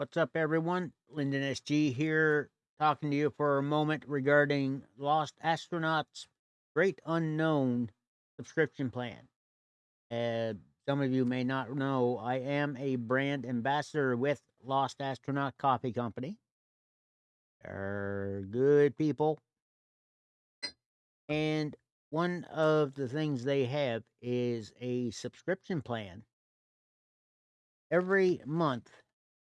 What's up, everyone? Lyndon SG here, talking to you for a moment regarding Lost Astronauts Great Unknown subscription plan. Uh, some of you may not know, I am a brand ambassador with Lost Astronaut Coffee Company. They're good people. And one of the things they have is a subscription plan. Every month,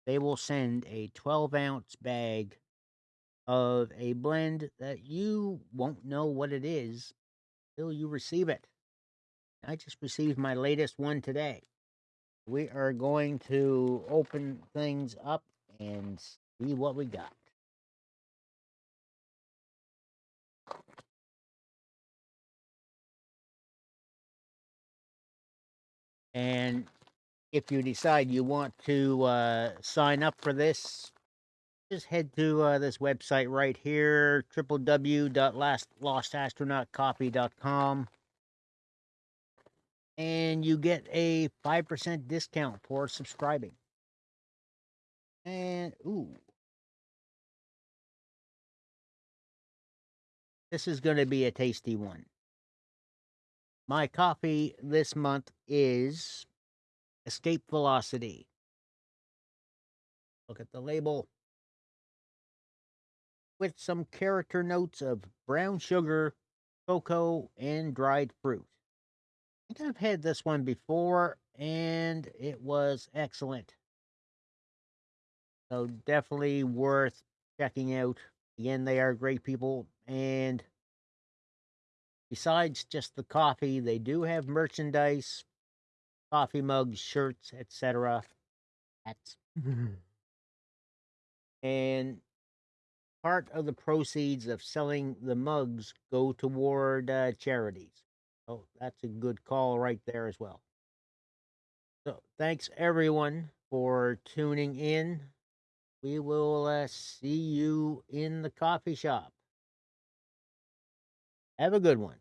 they will send a 12 ounce bag of a blend that you won't know what it is till you receive it. I just received my latest one today. We are going to open things up and see what we got. And if you decide you want to uh, sign up for this, just head to uh, this website right here www.lostastronautcoffee.com and you get a 5% discount for subscribing. And, ooh. This is going to be a tasty one. My coffee this month is Escape Velocity. Look at the label. With some character notes of brown sugar, cocoa, and dried fruit. I think I've had this one before, and it was excellent. So definitely worth checking out. Again, they are great people, and besides just the coffee, they do have merchandise, coffee mugs, shirts, etc. Hats. and part of the proceeds of selling the mugs go toward uh, charities. So that's a good call right there as well. So thanks everyone for tuning in. We will uh, see you in the coffee shop. Have a good one.